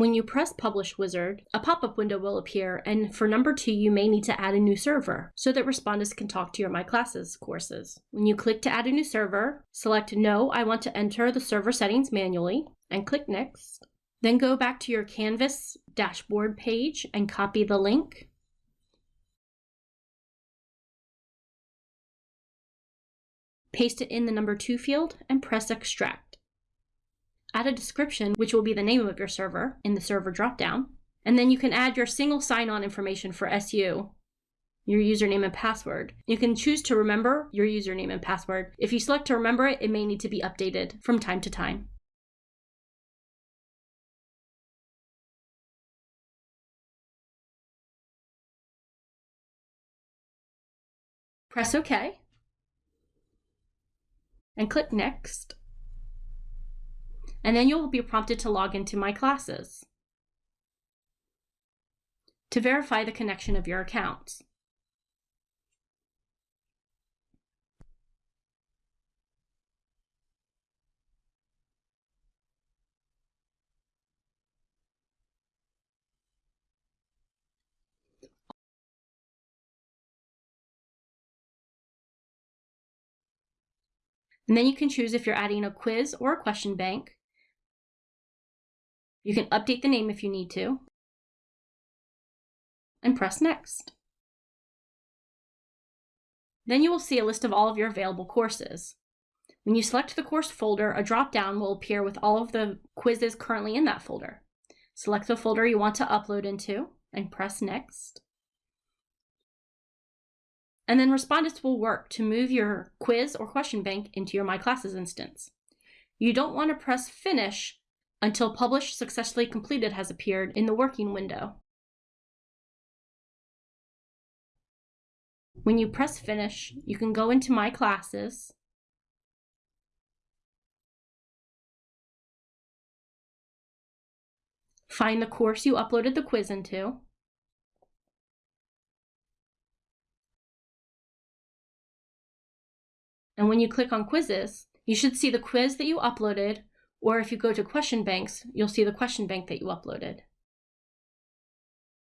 When you press Publish Wizard, a pop-up window will appear, and for number two, you may need to add a new server so that Respondus can talk to your My Classes courses. When you click to add a new server, select No, I want to enter the server settings manually, and click Next. Then go back to your Canvas dashboard page and copy the link. Paste it in the number two field and press Extract. Add a description, which will be the name of your server in the server dropdown. And then you can add your single sign-on information for SU, your username and password. You can choose to remember your username and password. If you select to remember it, it may need to be updated from time to time. Press OK and click Next and then you'll be prompted to log into My Classes to verify the connection of your accounts. And then you can choose if you're adding a quiz or a question bank, you can update the name if you need to, and press Next. Then you will see a list of all of your available courses. When you select the course folder, a drop-down will appear with all of the quizzes currently in that folder. Select the folder you want to upload into and press Next. And then Respondus will work to move your quiz or question bank into your My Classes instance. You don't want to press Finish until Publish Successfully Completed has appeared in the working window. When you press Finish, you can go into My Classes, find the course you uploaded the quiz into, and when you click on Quizzes, you should see the quiz that you uploaded or if you go to question banks, you'll see the question bank that you uploaded.